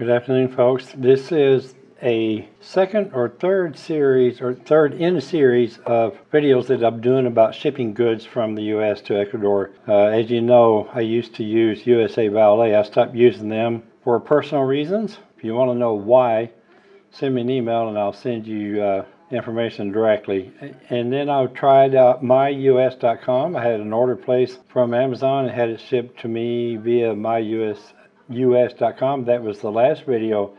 Good afternoon, folks. This is a second or third series, or third in a series of videos that I'm doing about shipping goods from the U.S. to Ecuador. Uh, as you know, I used to use USA Valet. I stopped using them for personal reasons. If you want to know why, send me an email and I'll send you uh, information directly. And then I tried out myus.com. I had an order placed from Amazon and had it shipped to me via myus.com. That was the last video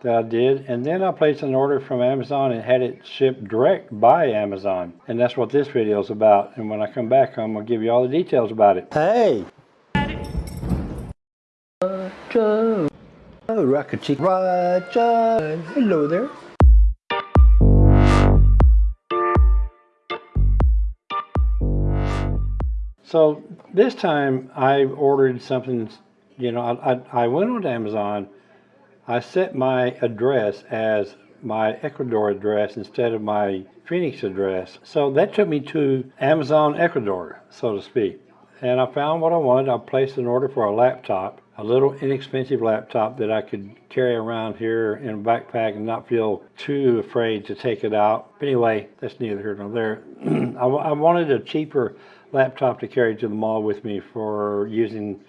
that I did. And then I placed an order from Amazon and had it shipped direct by Amazon. And that's what this video is about. And when I come back, I'm going to give you all the details about it. Hey! Roger! Oh, Rocket Chick Roger! Hello there. So this time I ordered something, you know, I, I, I went on Amazon, I set my address as my Ecuador address instead of my Phoenix address. So that took me to Amazon Ecuador, so to speak. And I found what I wanted. I placed an order for a laptop, a little inexpensive laptop that I could carry around here in a backpack and not feel too afraid to take it out. But anyway, that's neither here nor there. I, I wanted a cheaper laptop to carry to the mall with me for using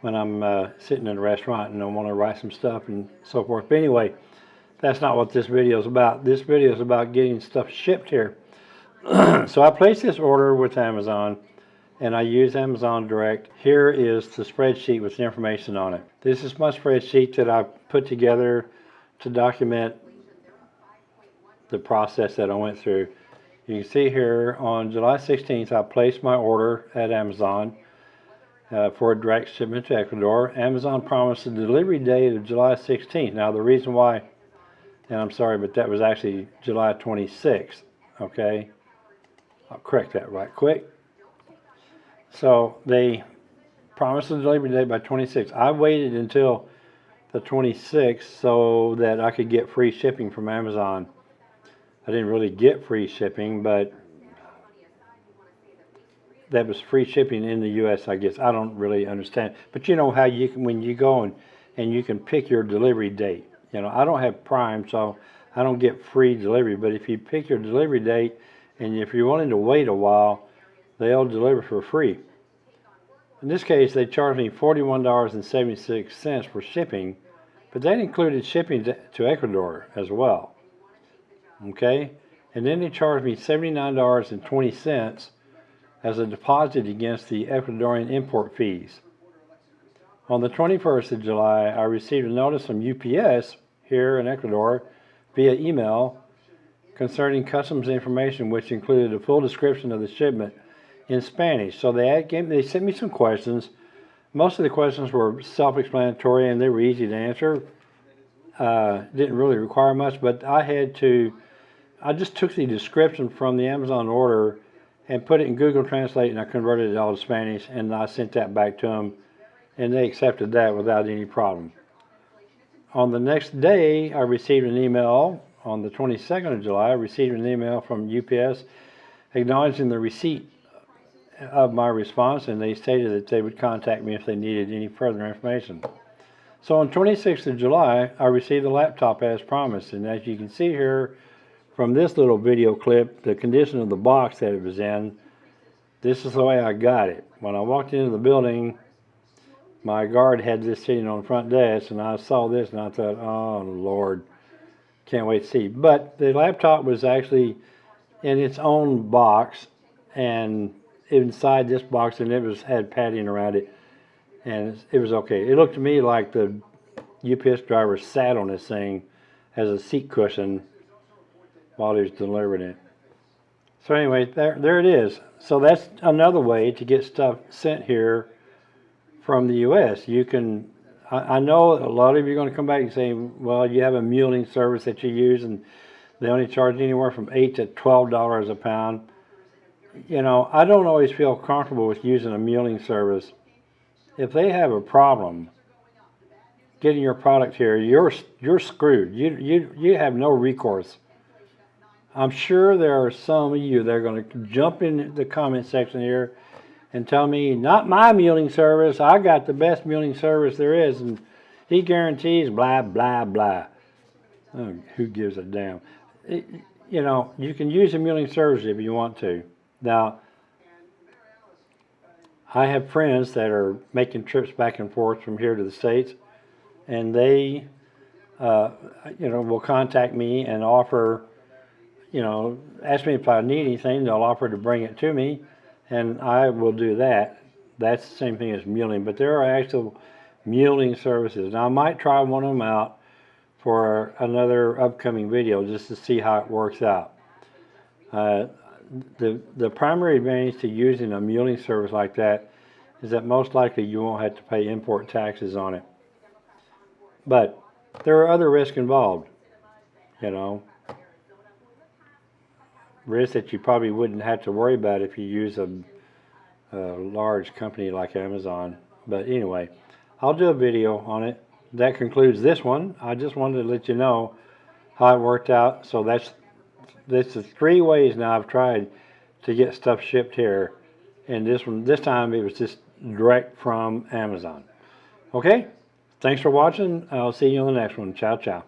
when I'm uh, sitting in a restaurant and I want to write some stuff and so forth. But anyway, that's not what this video is about. This video is about getting stuff shipped here. so I placed this order with Amazon and I use Amazon Direct. Here is the spreadsheet with the information on it. This is my spreadsheet that I put together to document the process that I went through. You can see here on July 16th, I placed my order at Amazon uh, for direct shipment to Ecuador. Amazon promised a delivery date of July 16th. Now, the reason why, and I'm sorry, but that was actually July 26th, okay? I'll correct that right quick. So they promised a delivery date by 26th. I waited until the 26th so that I could get free shipping from Amazon. I didn't really get free shipping, but that was free shipping in the U.S. I guess I don't really understand. But you know how you can when you go and and you can pick your delivery date. You know I don't have Prime, so I don't get free delivery. But if you pick your delivery date, and if you're willing to wait a while, they'll deliver for free. In this case, they charged me $41.76 for shipping, but that included shipping to, to Ecuador as well okay? And then they charged me $79.20 as a deposit against the Ecuadorian import fees. On the 21st of July, I received a notice from UPS here in Ecuador via email concerning customs information, which included a full description of the shipment in Spanish. So they, gave, they sent me some questions. Most of the questions were self-explanatory and they were easy to answer. Uh, didn't really require much, but I had to I just took the description from the Amazon order and put it in Google Translate and I converted it all to Spanish and I sent that back to them and they accepted that without any problem. On the next day, I received an email on the 22nd of July, I received an email from UPS acknowledging the receipt of my response and they stated that they would contact me if they needed any further information. So on 26th of July, I received the laptop as promised and as you can see here, from this little video clip, the condition of the box that it was in, this is the way I got it. When I walked into the building, my guard had this sitting on the front desk, and I saw this, and I thought, oh, Lord, can't wait to see. But the laptop was actually in its own box, and inside this box, and it was had padding around it, and it was okay. It looked to me like the UPS driver sat on this thing as a seat cushion while he was delivering it. So anyway, there, there it is. So that's another way to get stuff sent here from the U.S. You can, I, I know a lot of you are going to come back and say, well, you have a muling service that you use and they only charge anywhere from 8 to $12 a pound. You know, I don't always feel comfortable with using a muling service. If they have a problem getting your product here, you're, you're screwed. You, you, you have no recourse I'm sure there are some of you that are going to jump in the comment section here and tell me, not my muling service, I got the best muling service there is. And he guarantees blah blah blah. Oh, who gives a damn? It- you know, you can use a mailing service if you want to. Now, I have friends that are making trips back and forth from here to the states, and they, uh, you know, will contact me and offer, you know, ask me if I need anything. They'll offer to bring it to me, and I will do that. That's the same thing as muling, but there are actual muling services. Now, I might try one of them out for another upcoming video just to see how it works out. Uh, the the primary advantage to using a muling service like that is that most likely you won't have to pay import taxes on it. But there are other risks involved, you know. Risks that you probably wouldn't have to worry about if you use a, a large company like Amazon. But anyway, I'll do a video on it. That concludes this one. I just wanted to let you know how it worked out. So that's this is three ways now I've tried to get stuff shipped here, and this one this time it was just direct from Amazon. Okay, thanks for watching. I'll see you on the next one. Ciao, ciao.